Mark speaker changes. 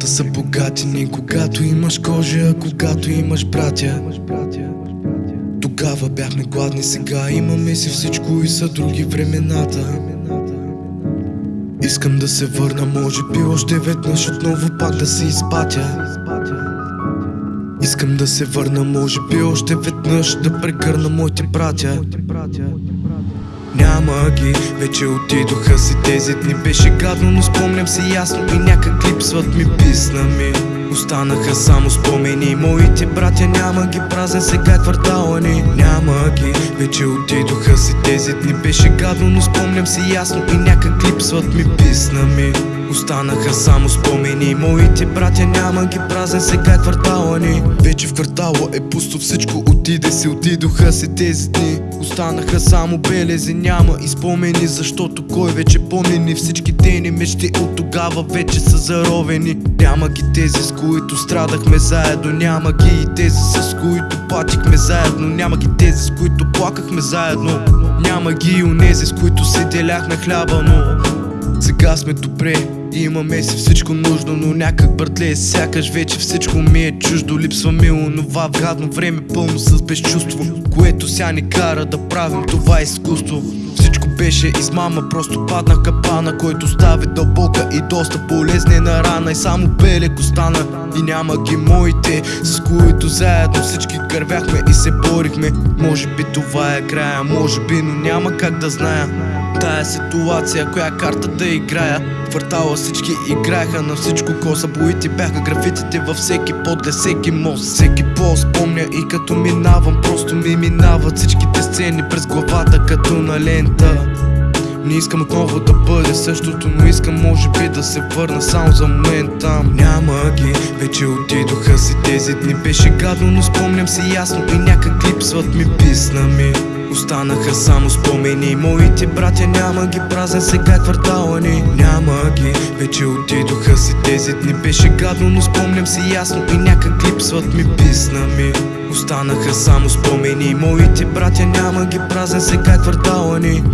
Speaker 1: Хората са богати ни когато имаш кожа, когато имаш братя. Тогава бяхме гладни, сега имаме си всичко и са други времената. Искам да се върна, може би още веднъж отново пак да се изпатя. Искам да се върна, може би още веднъж да прегърна моите братя няма ги, вече отидоха си тези дни Беше гадно, но спомням се ясно и някак липсват ми писна ми Останаха само спомени. Моите братя няма ги празен сега квартала ни Няма ги, вече отидоха си тези дни Беше гадно, но спомням се ясно и някак липсват ми писна ми. Останаха само спомени. Моите братя няма ги празен сега квартала ни. Вече в квартала е пусто всичко Отиде се, отидоха се тези дни. Останаха само белези, няма и спомени Защото кой вече помни? Ни всички тени мечти от тогава вече са заровени. Няма ги тези с които страдахме заедно. Няма ги и тези с които патихме заедно. Няма ги тези с които плакахме заедно. Няма ги и унези с които се деляхме хляба, но сега сме добре. Имаме си всичко нужно, но някак бъртле Сякаш вече всичко ми е чуждо. Липсва ми онова гадно време пълно с безчувство Което ся ни кара да правим това изкуство Всичко беше измама, просто падна капана Който стави дълбока и доста болезнена рана. И само белек остана и няма ги моите С които заедно всички кървяхме и се борихме. Може би това е края, може би, но няма как да зная Тая ситуация, коя карта да играя. Квартала всички играеха на всичко коса Боите. Бяха графитите във всеки подле, всеки мост. Всеки пост помня и като минавам Просто ми минават всичките сцени през главата като на лента. Не искам отново да бъде същото, но искам може би да се върна само за момент там Няма ги, вече отидоха си тези дни Беше гадно, но спомням си ясно и някак липсват ми писна ми Останаха само спомени. Моите братя няма ги празен сега квартала ни Няма ги, вече отидоха си тези дни Беше гадно, но спомням си ясно и някак липсват ми писна ми. Останаха само спомени. Моите братя няма ги празен сега квартала ни